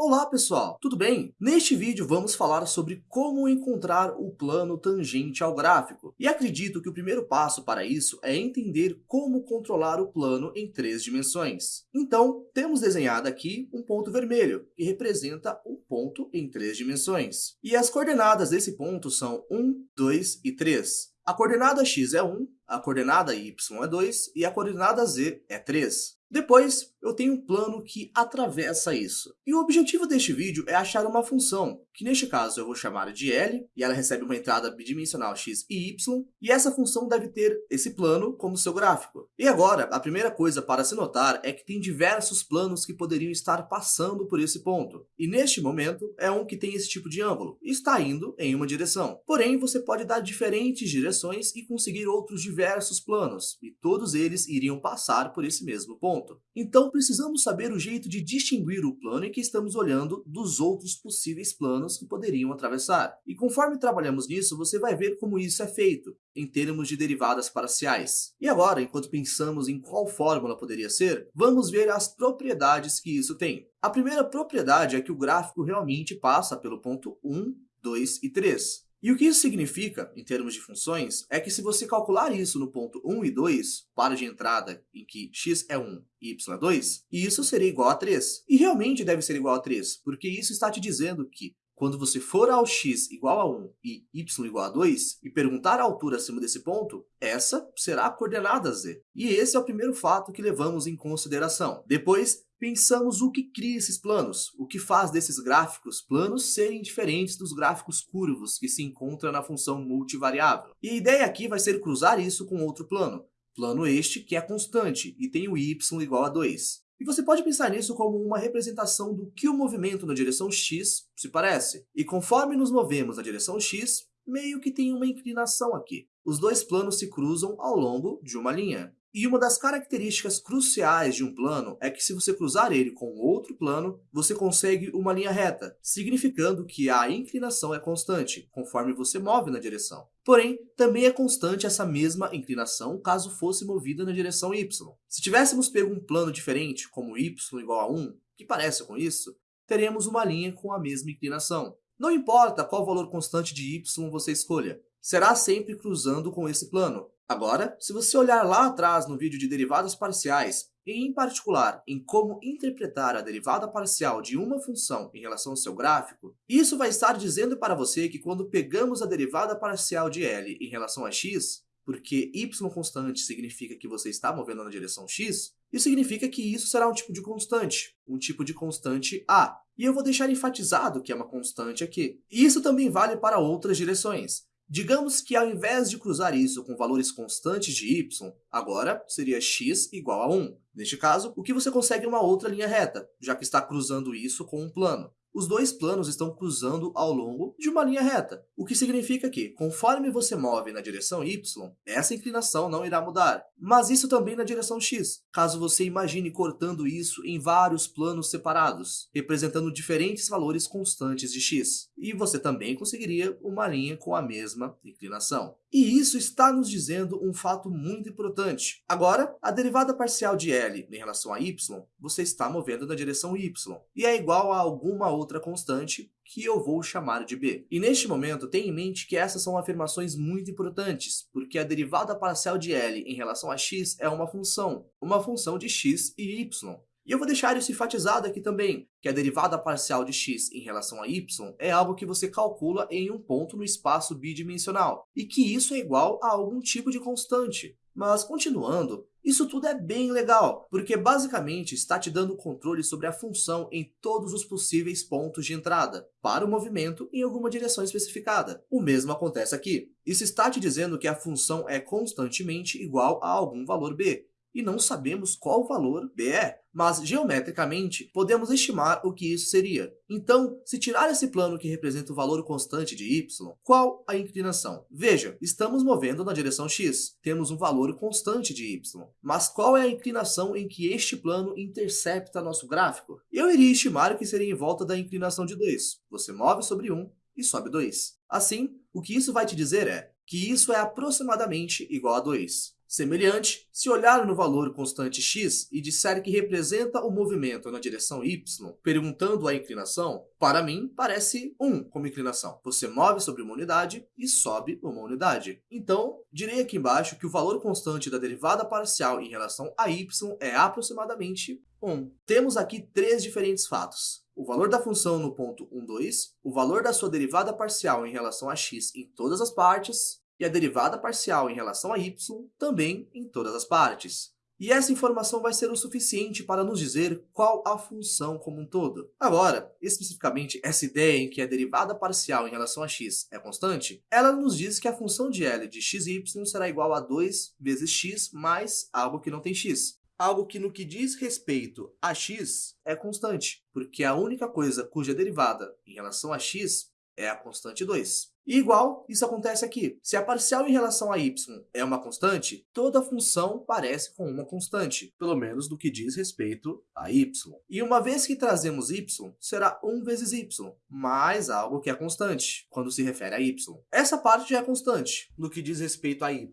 Olá pessoal, tudo bem? Neste vídeo vamos falar sobre como encontrar o plano tangente ao gráfico. E acredito que o primeiro passo para isso é entender como controlar o plano em três dimensões. Então, temos desenhado aqui um ponto vermelho, que representa um ponto em três dimensões. E as coordenadas desse ponto são 1, 2 e 3. A coordenada x é 1, a coordenada y é 2 e a coordenada z é 3. Depois, eu tenho um plano que atravessa isso. E o objetivo deste vídeo é achar uma função, que neste caso eu vou chamar de L, e ela recebe uma entrada bidimensional x e y, e essa função deve ter esse plano como seu gráfico. E agora, a primeira coisa para se notar é que tem diversos planos que poderiam estar passando por esse ponto. E neste momento, é um que tem esse tipo de ângulo, e está indo em uma direção. Porém, você pode dar diferentes direções e conseguir outros diversos planos, e todos eles iriam passar por esse mesmo ponto. Então, então precisamos saber o jeito de distinguir o plano em que estamos olhando dos outros possíveis planos que poderiam atravessar. E conforme trabalhamos nisso, você vai ver como isso é feito, em termos de derivadas parciais. E agora, enquanto pensamos em qual fórmula poderia ser, vamos ver as propriedades que isso tem. A primeira propriedade é que o gráfico realmente passa pelo ponto 1, 2 e 3. E o que isso significa, em termos de funções, é que se você calcular isso no ponto 1 e 2, para de entrada em que x é 1 e y é 2, isso seria igual a 3. E realmente deve ser igual a 3, porque isso está te dizendo que quando você for ao x igual a 1 e y igual a 2 e perguntar a altura acima desse ponto, essa será a coordenada z. E esse é o primeiro fato que levamos em consideração. Depois, pensamos o que cria esses planos, o que faz desses gráficos planos serem diferentes dos gráficos curvos que se encontram na função multivariável. E a ideia aqui vai ser cruzar isso com outro plano, plano este que é constante e tem o y igual a 2. E você pode pensar nisso como uma representação do que o movimento na direção x se parece. E conforme nos movemos na direção x, meio que tem uma inclinação aqui. Os dois planos se cruzam ao longo de uma linha. E uma das características cruciais de um plano é que se você cruzar ele com outro plano, você consegue uma linha reta, significando que a inclinação é constante, conforme você move na direção. Porém, também é constante essa mesma inclinação caso fosse movida na direção y. Se tivéssemos pego um plano diferente, como y igual a 1, que parece com isso, teremos uma linha com a mesma inclinação. Não importa qual valor constante de y você escolha, será sempre cruzando com esse plano, Agora, se você olhar lá atrás no vídeo de derivadas parciais, e em particular em como interpretar a derivada parcial de uma função em relação ao seu gráfico, isso vai estar dizendo para você que quando pegamos a derivada parcial de L em relação a x, porque y constante significa que você está movendo na direção x, isso significa que isso será um tipo de constante, um tipo de constante A. E eu vou deixar enfatizado que é uma constante aqui. Isso também vale para outras direções. Digamos que ao invés de cruzar isso com valores constantes de y, agora seria x igual a 1. Neste caso, o que você consegue é uma outra linha reta, já que está cruzando isso com um plano os dois planos estão cruzando ao longo de uma linha reta, o que significa que, conforme você move na direção y, essa inclinação não irá mudar. Mas isso também na direção x, caso você imagine cortando isso em vários planos separados, representando diferentes valores constantes de x. E você também conseguiria uma linha com a mesma inclinação. E isso está nos dizendo um fato muito importante. Agora, a derivada parcial de L em relação a y, você está movendo na direção y, e é igual a alguma outra constante que eu vou chamar de b. E neste momento, tenha em mente que essas são afirmações muito importantes, porque a derivada parcial de L em relação a x é uma função, uma função de x e y. E eu vou deixar isso enfatizado aqui também, que a derivada parcial de x em relação a y é algo que você calcula em um ponto no espaço bidimensional, e que isso é igual a algum tipo de constante. Mas, continuando, isso tudo é bem legal, porque basicamente está te dando controle sobre a função em todos os possíveis pontos de entrada, para o movimento em alguma direção especificada. O mesmo acontece aqui. Isso está te dizendo que a função é constantemente igual a algum valor b, e não sabemos qual valor b é, mas geometricamente podemos estimar o que isso seria. Então, se tirar esse plano que representa o valor constante de y, qual a inclinação? Veja, estamos movendo na direção x, temos um valor constante de y, mas qual é a inclinação em que este plano intercepta nosso gráfico? Eu iria estimar que seria em volta da inclinação de 2. Você move sobre 1 e sobe 2. Assim, o que isso vai te dizer é que isso é aproximadamente igual a 2. Semelhante, se olhar no valor constante x e disser que representa o movimento na direção y, perguntando a inclinação, para mim parece 1 como inclinação. Você move sobre uma unidade e sobe uma unidade. Então, direi aqui embaixo que o valor constante da derivada parcial em relação a y é aproximadamente 1. Temos aqui três diferentes fatos o valor da função no ponto 1, 2, o valor da sua derivada parcial em relação a x em todas as partes, e a derivada parcial em relação a y também em todas as partes. E essa informação vai ser o suficiente para nos dizer qual a função como um todo. Agora, especificamente essa ideia em que a derivada parcial em relação a x é constante, ela nos diz que a função de L de xy será igual a 2 vezes x mais algo que não tem x algo que no que diz respeito a x é constante, porque a única coisa cuja derivada em relação a x é a constante 2. E igual, isso acontece aqui. Se a parcial em relação a y é uma constante, toda função parece com uma constante, pelo menos no que diz respeito a y. E uma vez que trazemos y, será 1 vezes y, mais algo que é constante, quando se refere a y. Essa parte já é constante, no que diz respeito a y.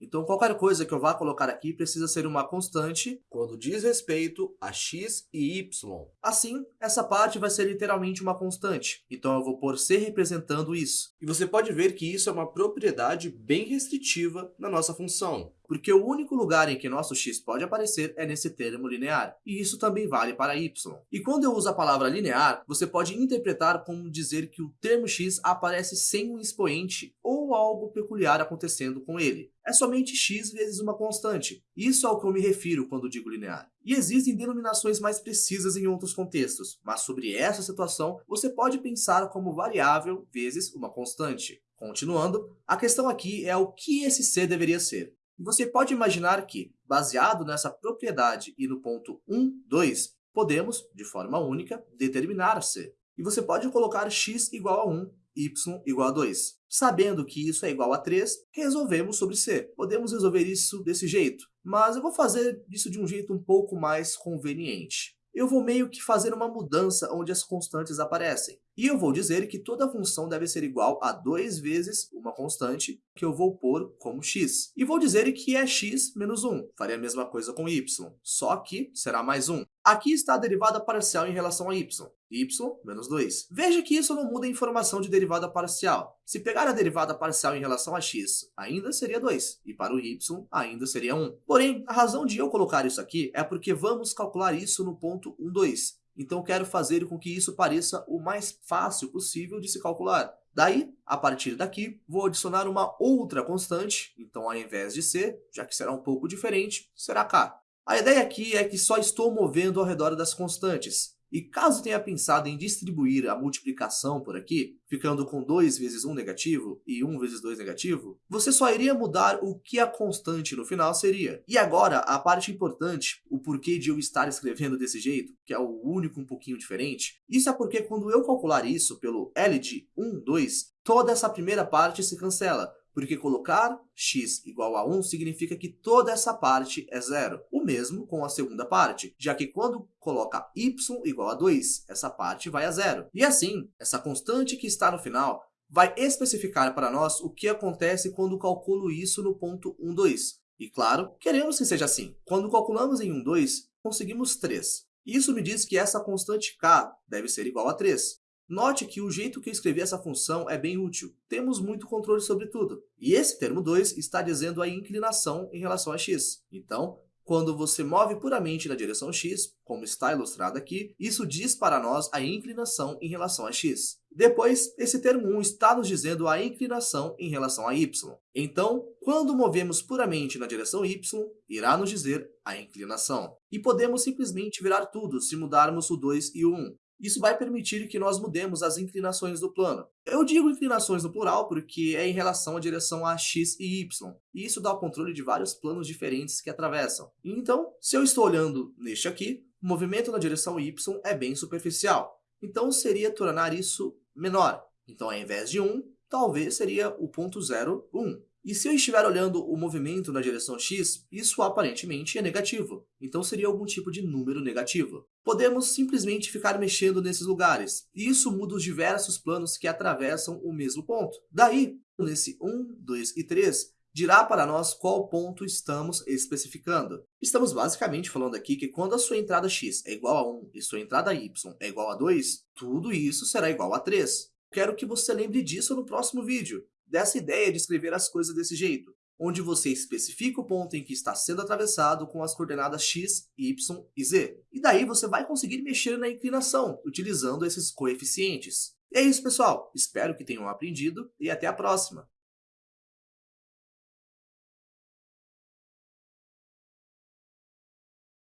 Então, qualquer coisa que eu vá colocar aqui precisa ser uma constante quando diz respeito a x e y. Assim, essa parte vai ser literalmente uma constante. Então, eu vou pôr C representando isso. E você pode ver que isso é uma propriedade bem restritiva na nossa função porque o único lugar em que nosso x pode aparecer é nesse termo linear, e isso também vale para y. E quando eu uso a palavra linear, você pode interpretar como dizer que o termo x aparece sem um expoente ou algo peculiar acontecendo com ele. É somente x vezes uma constante. Isso é ao que eu me refiro quando digo linear. E existem denominações mais precisas em outros contextos, mas sobre essa situação, você pode pensar como variável vezes uma constante. Continuando, a questão aqui é o que esse c deveria ser. E você pode imaginar que, baseado nessa propriedade e no ponto 1, 2, podemos, de forma única, determinar C. E você pode colocar x igual a 1, y igual a 2. Sabendo que isso é igual a 3, resolvemos sobre C. Podemos resolver isso desse jeito, mas eu vou fazer isso de um jeito um pouco mais conveniente eu vou meio que fazer uma mudança onde as constantes aparecem. E eu vou dizer que toda função deve ser igual a 2 vezes uma constante que eu vou pôr como x. E vou dizer que é x menos 1. Faria a mesma coisa com y, só que será mais 1. Aqui está a derivada parcial em relação a y, y menos 2. Veja que isso não muda a informação de derivada parcial. Se pegar a derivada parcial em relação a x, ainda seria 2, e para o y, ainda seria 1. Porém, a razão de eu colocar isso aqui é porque vamos calcular isso no ponto 1, 2. Então, quero fazer com que isso pareça o mais fácil possível de se calcular. Daí, a partir daqui, vou adicionar uma outra constante, então ao invés de c, já que será um pouco diferente, será k. A ideia aqui é que só estou movendo ao redor das constantes. E caso tenha pensado em distribuir a multiplicação por aqui, ficando com 2 vezes 1 negativo e 1 vezes 2 negativo, você só iria mudar o que a constante no final seria. E agora, a parte importante, o porquê de eu estar escrevendo desse jeito, que é o único um pouquinho diferente, isso é porque quando eu calcular isso pelo L de 1, 2, toda essa primeira parte se cancela, porque colocar x igual a 1 significa que toda essa parte é zero. O mesmo com a segunda parte, já que quando coloca y igual a 2, essa parte vai a zero. E assim, essa constante que está no final vai especificar para nós o que acontece quando calculo isso no ponto 1, 2. E claro, queremos que seja assim. Quando calculamos em 1, 2, conseguimos 3. Isso me diz que essa constante k deve ser igual a 3. Note que o jeito que eu escrevi essa função é bem útil. Temos muito controle sobre tudo. E esse termo 2 está dizendo a inclinação em relação a x. Então, quando você move puramente na direção x, como está ilustrado aqui, isso diz para nós a inclinação em relação a x. Depois, esse termo 1 está nos dizendo a inclinação em relação a y. Então, quando movemos puramente na direção y, irá nos dizer a inclinação. E podemos simplesmente virar tudo se mudarmos o 2 e o 1. Isso vai permitir que nós mudemos as inclinações do plano. Eu digo inclinações no plural porque é em relação à direção a x e y, e isso dá o controle de vários planos diferentes que atravessam. Então, se eu estou olhando neste aqui, o movimento na direção y é bem superficial. Então, seria tornar isso menor. Então, ao invés de 1, talvez seria o ponto 0, 1. E se eu estiver olhando o movimento na direção x, isso aparentemente é negativo, então seria algum tipo de número negativo. Podemos simplesmente ficar mexendo nesses lugares, e isso muda os diversos planos que atravessam o mesmo ponto. Daí, nesse 1, 2 e 3, dirá para nós qual ponto estamos especificando. Estamos basicamente falando aqui que quando a sua entrada x é igual a 1 e sua entrada y é igual a 2, tudo isso será igual a 3. Quero que você lembre disso no próximo vídeo, dessa ideia de escrever as coisas desse jeito onde você especifica o ponto em que está sendo atravessado com as coordenadas x, y e z. E daí você vai conseguir mexer na inclinação, utilizando esses coeficientes. E é isso, pessoal. Espero que tenham aprendido e até a próxima.